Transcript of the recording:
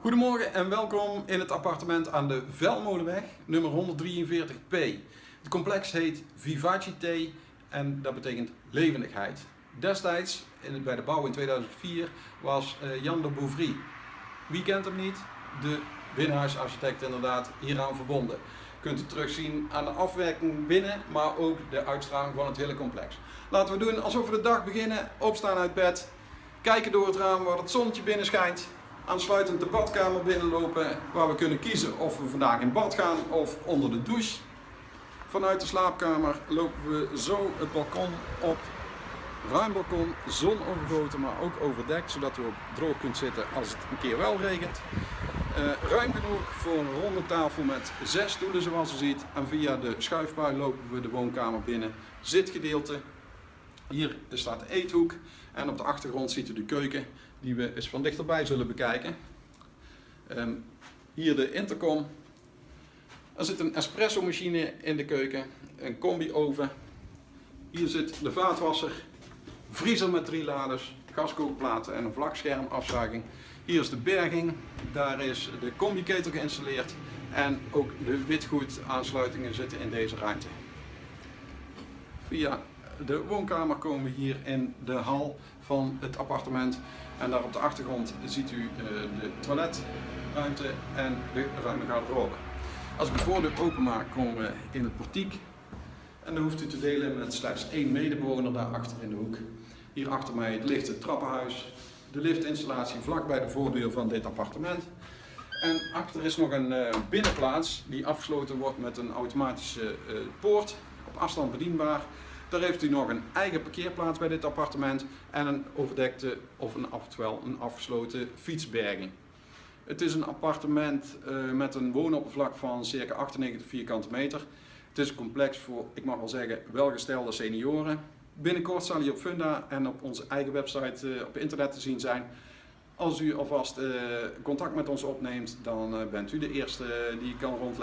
Goedemorgen en welkom in het appartement aan de Velmolenweg, nummer 143p. Het complex heet Vivacité en dat betekent levendigheid. Destijds, bij de bouw in 2004, was eh, Jan de Bouvry. Wie kent hem niet? De binnenhuisarchitect inderdaad hieraan verbonden. Kunt u terugzien aan de afwerking binnen, maar ook de uitstraling van het hele complex. Laten we doen alsof we de dag beginnen, opstaan uit bed, kijken door het raam waar het zonnetje binnen schijnt aansluitend de badkamer binnenlopen waar we kunnen kiezen of we vandaag in bad gaan of onder de douche. Vanuit de slaapkamer lopen we zo het balkon op. Ruim balkon, zonovergoten, maar ook overdekt, zodat u ook droog kunt zitten als het een keer wel regent. Uh, ruim genoeg voor een ronde tafel met zes stoelen zoals u ziet. En via de schuifpui lopen we de woonkamer binnen. Zitgedeelte. Hier staat de eethoek. En op de achtergrond ziet u de keuken die we eens van dichterbij zullen bekijken. Um, hier de intercom. Er zit een espresso machine in de keuken, een combi oven. Hier zit de vaatwasser, vriezer met drie laders, gaskookplaten en een vlakschermafzuiging. Hier is de berging, daar is de combi-ketel geïnstalleerd en ook de witgoed aansluitingen zitten in deze ruimte. Via de woonkamer komen we hier in de hal van het appartement. En daar op de achtergrond ziet u uh, de toiletruimte en de ruime garderobe. Als ik de voordeur openmaak komen we in het portiek. En dan hoeft u te delen met slechts één medebewoner daar achter in de hoek. Hier achter mij het trappenhuis, de liftinstallatie vlak bij de voordeur van dit appartement. En achter is nog een uh, binnenplaats die afgesloten wordt met een automatische uh, poort, op afstand bedienbaar. Daar heeft u nog een eigen parkeerplaats bij dit appartement en een overdekte of een, oftewel een afgesloten fietsberging. Het is een appartement uh, met een woonoppervlak van circa 98 vierkante meter. Het is een complex voor, ik mag wel zeggen, welgestelde senioren. Binnenkort zal hij op Funda en op onze eigen website uh, op internet te zien zijn. Als u alvast uh, contact met ons opneemt, dan bent u de eerste die kan rondleiden.